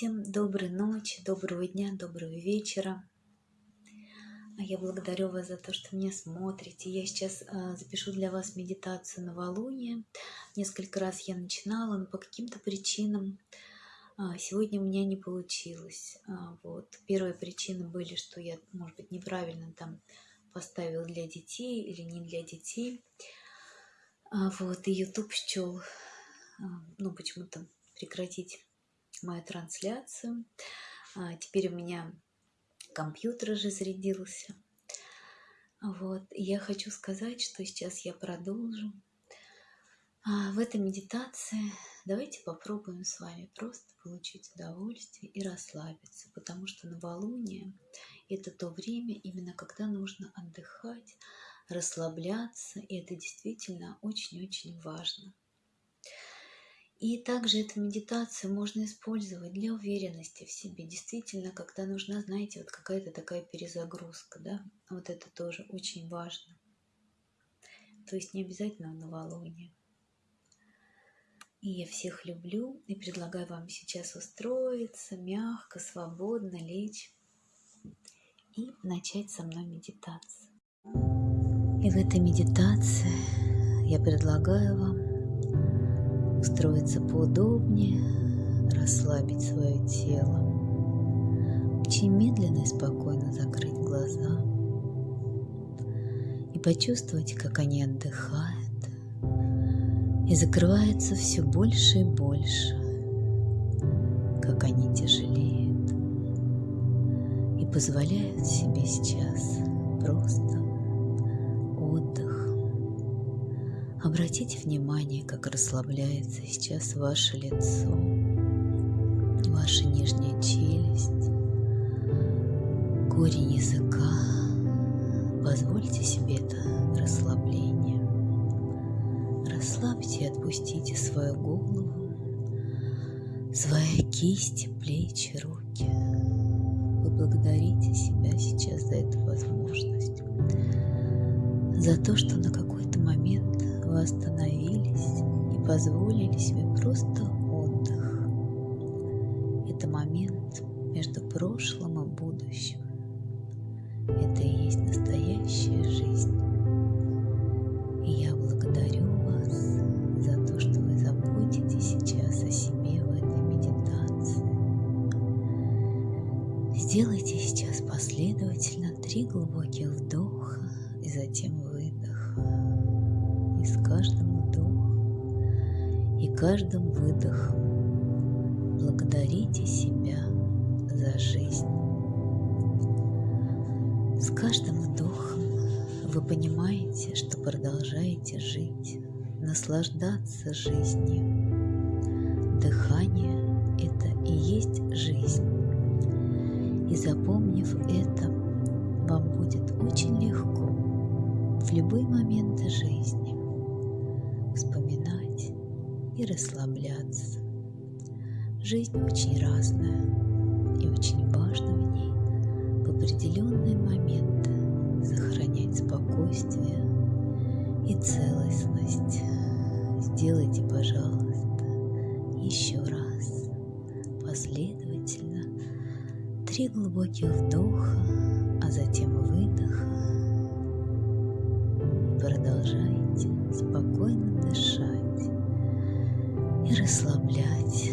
Всем доброй ночи, доброго дня, доброго вечера. А Я благодарю вас за то, что меня смотрите. Я сейчас а, запишу для вас медитацию новолуния. Несколько раз я начинала, но по каким-то причинам а, сегодня у меня не получилось. Вот. Первые причины были, что я, может быть, неправильно там поставил для детей или не для детей. Вот, и YouTube счел, ну, почему-то прекратить мою трансляцию. А, теперь у меня компьютер уже зарядился. Вот. Я хочу сказать, что сейчас я продолжу. А в этой медитации давайте попробуем с вами просто получить удовольствие и расслабиться, потому что новолуние – это то время, именно когда нужно отдыхать, расслабляться, и это действительно очень-очень важно. И также эту медитацию можно использовать для уверенности в себе. Действительно, когда нужна, знаете, вот какая-то такая перезагрузка, да, вот это тоже очень важно. То есть не обязательно в новолуние. И я всех люблю и предлагаю вам сейчас устроиться, мягко, свободно лечь и начать со мной медитацию. И в этой медитации я предлагаю вам устроиться поудобнее, расслабить свое тело, очень медленно и спокойно закрыть глаза и почувствовать, как они отдыхают и закрываются все больше и больше, как они тяжелеют и позволяют себе сейчас просто Обратите внимание, как расслабляется сейчас ваше лицо, ваша нижняя челюсть, корень языка. Позвольте себе это расслабление. Расслабьте и отпустите свою голову, свои кисти, плечи, руки. Вы благодарите себя сейчас за эту возможность, за то, что на момент остановились и позволили себе просто отдых. Это момент между прошлым и будущим. Это и есть настоящая жизнь. И я благодарю вас за то, что вы заботитесь сейчас о себе в этой медитации. Сделайте сейчас последовательно три глубоких вдоха и затем каждым выдохом благодарите себя за жизнь. С каждым вдохом вы понимаете, что продолжаете жить, наслаждаться жизнью. Дыхание – это и есть жизнь. И запомнив это, вам будет очень легко в любые моменты жизни и расслабляться. Жизнь очень разная, и очень важно в ней в определенные моменты сохранять спокойствие и целостность. Сделайте, пожалуйста, еще раз последовательно три глубоких вдоха, а затем выдоха. Продолжайте спокойно дышать и расслаблять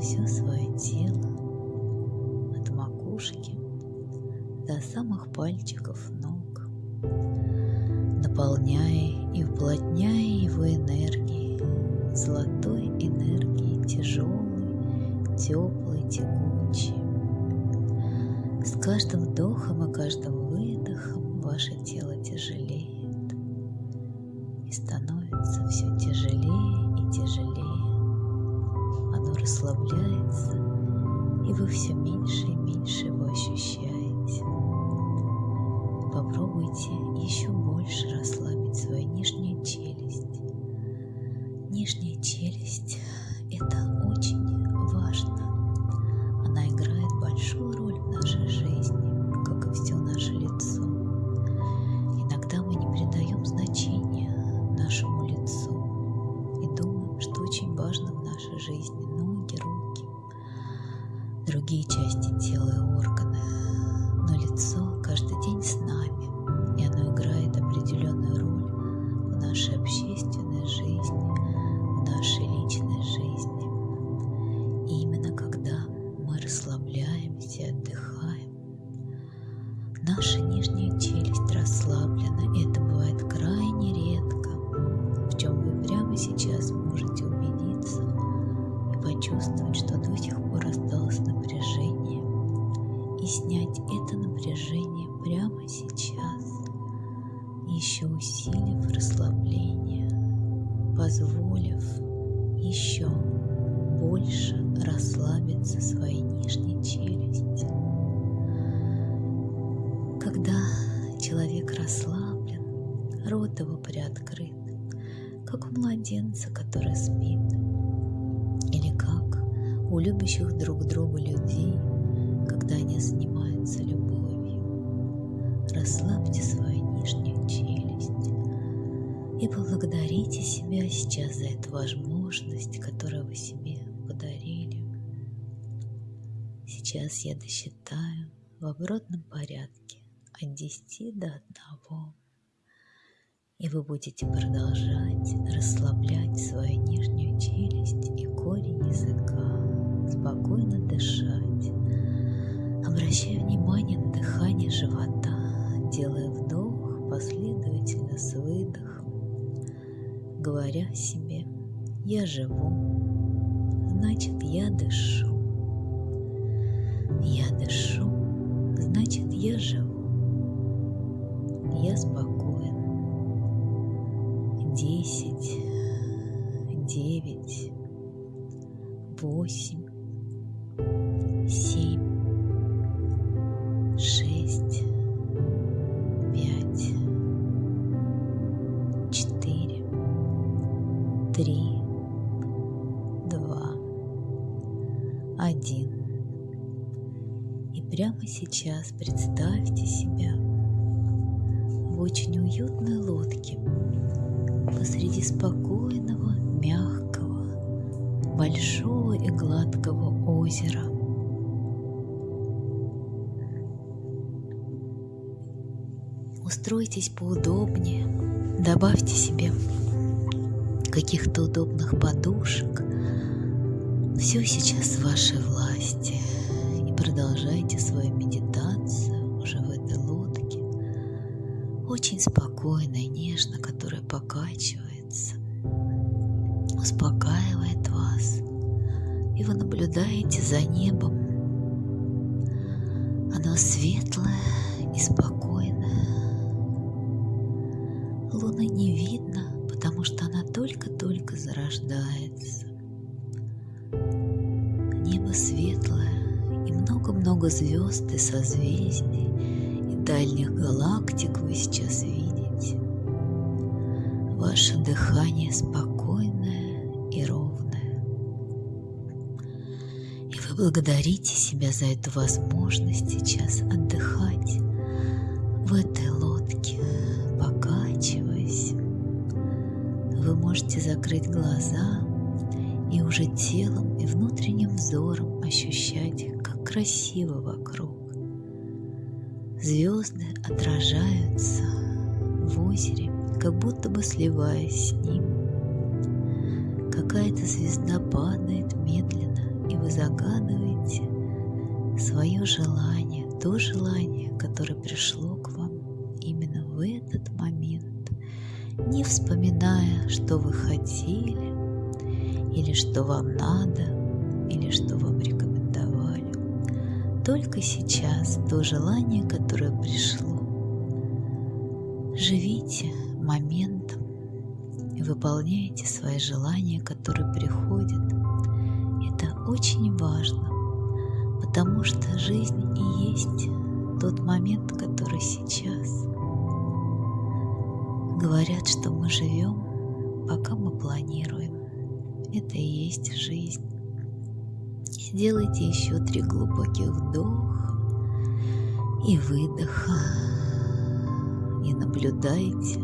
все свое тело от макушки до самых пальчиков ног, наполняя и уплотняя его энергией, золотой энергией, тяжелой, теплой, текучей. С каждым вдохом и каждым выдохом ваше тело тяжелеет и становится все тяжелее и тяжелее расслабляется, и вы все меньше и меньше его ощущаете. Попробуйте еще больше расслабить свою нижнюю челюсть. Нижняя челюсть – это очень важно. Она играет большую роль в нашей жизни, как и все наше лицо. Усилив расслабление, позволив еще больше расслабиться своей нижней челюсти. Когда человек расслаблен, рот его приоткрыт, как у младенца, который спит, или как у любящих друг друга людей, когда они занимаются любовью. Расслабьте свою нижнюю челюсть и поблагодарите себя сейчас за эту возможность, которую вы себе подарили. Сейчас я досчитаю в обратном порядке от 10 до 1. И вы будете продолжать расслаблять свою нижнюю челюсть и корень языка, спокойно дышать, обращая внимание на дыхание живота, делая вдох последовательно с выдохом, говоря себе «Я живу, значит, я дышу». Я дышу, значит, я живу. Я спокоен. Десять, девять, восемь, семь, три, два, один. И прямо сейчас представьте себя в очень уютной лодке посреди спокойного, мягкого, большого и гладкого озера. Устройтесь поудобнее, добавьте себе каких-то удобных подушек. Все сейчас в вашей власти. И продолжайте свою медитацию уже в этой лодке. Очень спокойно и нежно, которая покачивается, успокаивает вас. И вы наблюдаете за небом. Оно светлое и спокойное. Луны не видно, потому что она только-только зарождается. Небо светлое, и много-много звезд и созвездий, и дальних галактик вы сейчас видите. Ваше дыхание спокойное и ровное. И вы благодарите себя за эту возможность сейчас отдыхать в этой можете закрыть глаза и уже телом и внутренним взором ощущать, как красиво вокруг. Звезды отражаются в озере, как будто бы сливаясь с ним. Какая-то звезда падает медленно, и вы загадываете свое желание, то желание, которое пришло к вам именно в этот момент, не вспоминая, что вы хотели, или что вам надо, или что вам рекомендовали. Только сейчас то желание, которое пришло. Живите моментом и выполняйте свои желания, которые приходят. Это очень важно, потому что жизнь и есть тот момент, который сейчас. Говорят, что мы живем, пока мы планируем. Это и есть жизнь. Сделайте еще три глубоких вдоха и выдоха. И наблюдайте,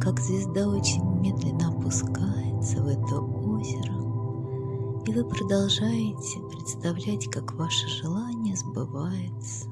как звезда очень медленно опускается в это озеро И вы продолжаете представлять, как ваше желание сбывается.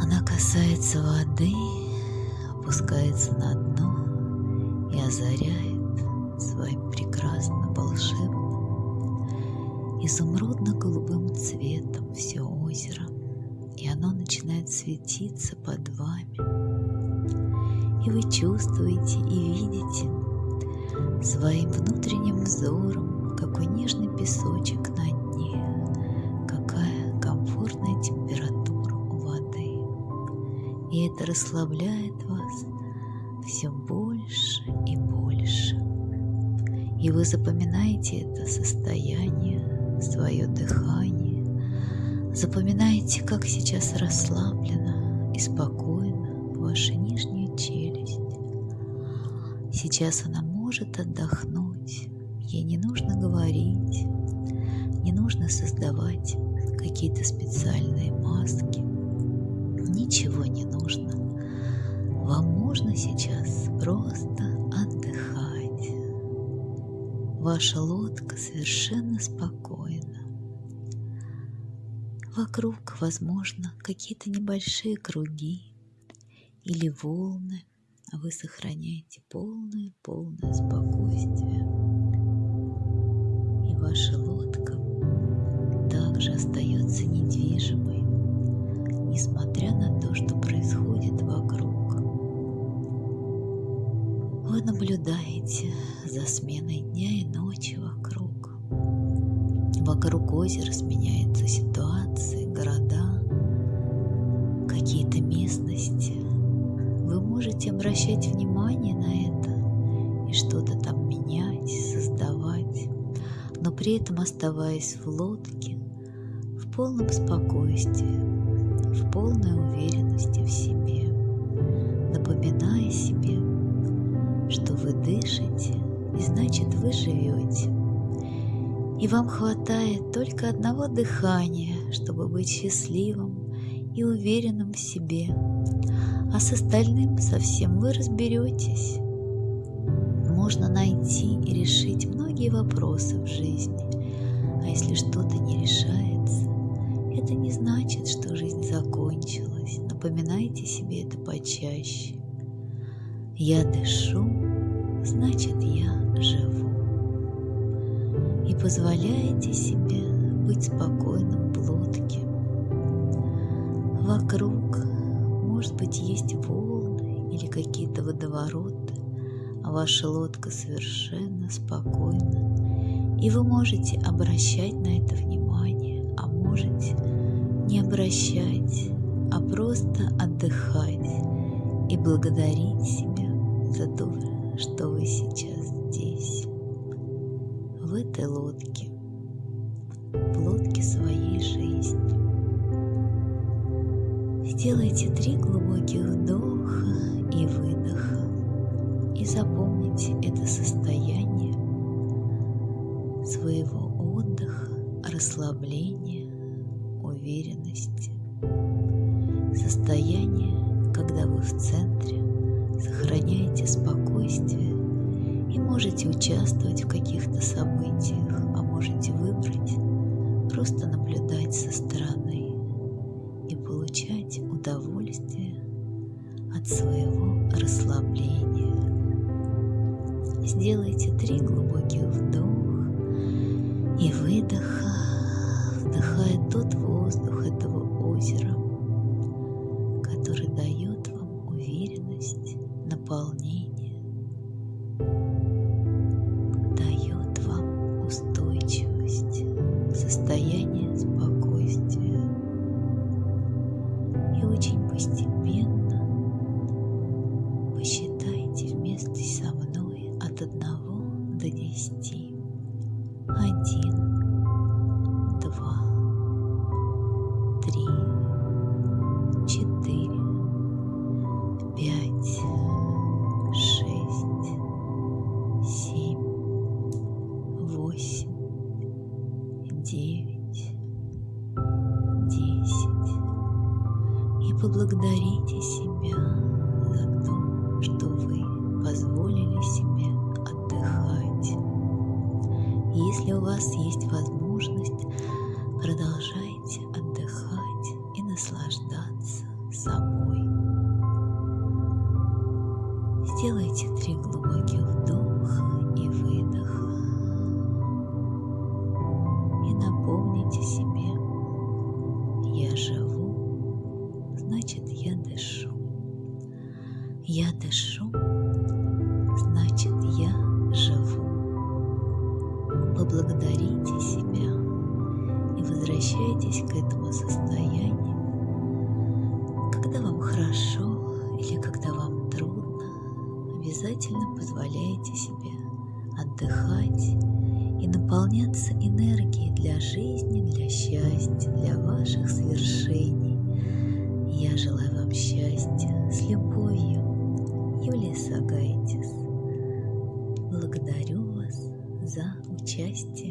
Она касается воды, опускается на дно и озаряет своим прекрасным волшебным изумрудно-голубым цветом все озеро, и оно начинает светиться под вами. И вы чувствуете и видите своим внутренним взором какой нежный песочек на дне, какая комфортная температура у воды. И это расслабляет все больше и больше. И вы запоминаете это состояние, свое дыхание, запоминаете, как сейчас расслаблена и спокойна ваша нижняя челюсть. Сейчас она может отдохнуть, Ей не нужно говорить, не нужно создавать какие-то специальные маски. Ничего не нужно. Вам можно сейчас просто отдыхать. Ваша лодка совершенно спокойна. Вокруг, возможно, какие-то небольшие круги или волны, а вы сохраняете полное-полное спокойствие ваша лодка также остается недвижимой, несмотря на то, что происходит вокруг. Вы наблюдаете за сменой дня и ночи вокруг. Вокруг озера сменяются ситуации, города, какие-то местности. Вы можете обращать внимание на это и что-то там менять, создавать но при этом оставаясь в лодке в полном спокойствии, в полной уверенности значит вы живете. И вам хватает только одного дыхания, чтобы быть счастливым и уверенным в себе, а с остальным совсем вы разберетесь. Можно найти и решить многие вопросы в жизни. А если что-то не решается, это не значит, что жизнь закончилась. Напоминайте себе это почаще. Я дышу, значит я живу. И позволяете себе быть спокойным в лодке. Вокруг, может быть, есть волны или какие-то водовороты, ваша лодка совершенно спокойна, и вы можете обращать на это внимание, а можете не обращать, а просто отдыхать и благодарить себя за то, что вы сейчас здесь, в этой лодке, в лодке своей жизни. Сделайте три глубоких вдоха и выдоха и запомните это состояние своего отдыха, расслабления, уверенности. Состояние, когда вы в центре сохраняете спокойствие и можете участвовать в каких-то событиях, а можете выбрать просто наблюдать со стороны и получать удовольствие от своего расслабления. Сделайте три глубоких вдоха и выдоха, вдыхая тот воздух этого озера, который дает people. Вас есть возможность, продолжайте отдыхать и наслаждаться собой. Сделайте три глубоких вдоха и выдоха. И напомните себе, я живу, значит я дышу. Я дышу, Поблагодарите себя и возвращайтесь к этому состоянию, когда вам хорошо или когда вам трудно, обязательно позволяйте себе отдыхать и наполняться энергией для жизни, для счастья, для ваших свершений. Я желаю вам счастья с любовью. Юлия Сагайтис. Счастья.